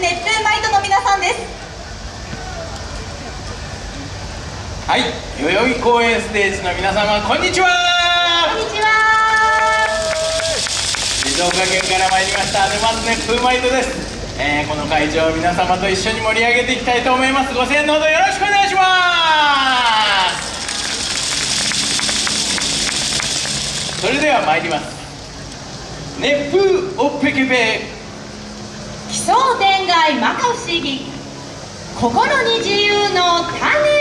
熱風マイトの皆さんです。はい代々木公園ステージの皆様こんにちは。こんにちは。静岡県から参りました沼津熱風マイトです。えー、この会場を皆様と一緒に盛り上げていきたいと思います。ご声援のほどよろしくお願いします。それでは参ります。熱風おっぺけぺ商店街摩訶不思議。心に自由の種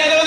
は